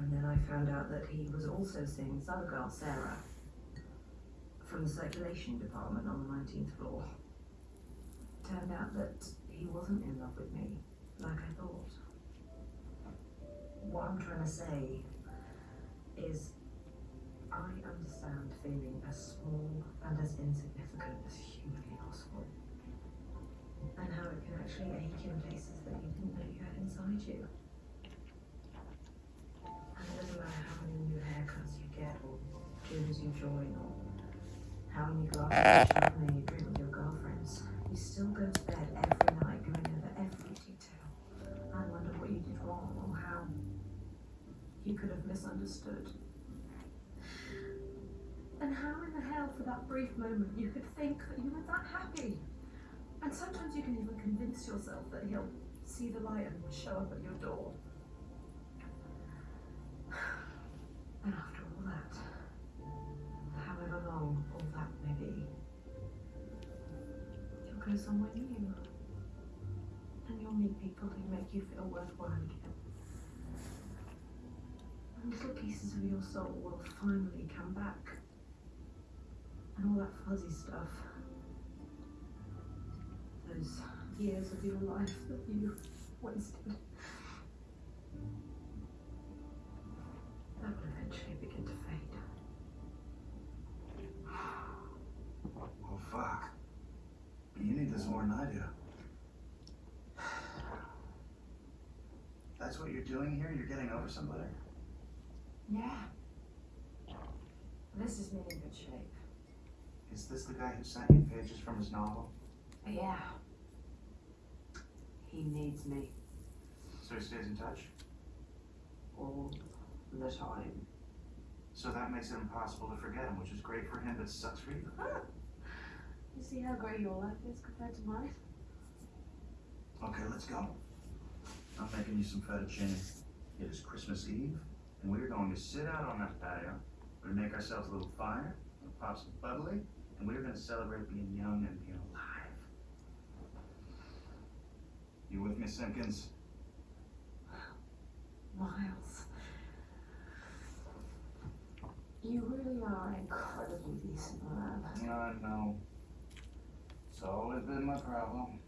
And then I found out that he was also seeing this other girl, Sarah, from the circulation department on the 19th floor. Turned out that he wasn't in love with me, like I thought. What I'm trying to say is I understand feeling as small and as insignificant as humanly possible. And how it can actually ache in places that you didn't know you had inside you how many new haircuts you get or gyms you join or how many glasses of champagne you drink with your girlfriends, you still go to bed every night going over every detail. I wonder what you did wrong or how you could have misunderstood. And how in the hell for that brief moment you could think that you were that happy? And sometimes you can even convince yourself that he'll see the light and show up at your door. New. And you'll meet people who make you feel worthwhile again. And little pieces of your soul will finally come back. And all that fuzzy stuff. Those years of your life that you wasted. That will eventually begin to fade. This more than I do. That's what you're doing here? You're getting over somebody? Yeah. This is me in good shape. Is this the guy who sent you pages from his novel? Yeah. He needs me So he stays in touch? all the time. So that makes it impossible to forget him, which is great for him, but sucks for you. You see how great your life is compared to mine? Okay, let's go. I'm making you some fettuccine. It is Christmas Eve, and we're going to sit out on that patio. We're gonna make ourselves a little fire, we'll pop some bubbly, and we're gonna celebrate being young and being alive. You with me, Simpkins? Miles. You really are an incredibly decent man. I know. It's always been my problem.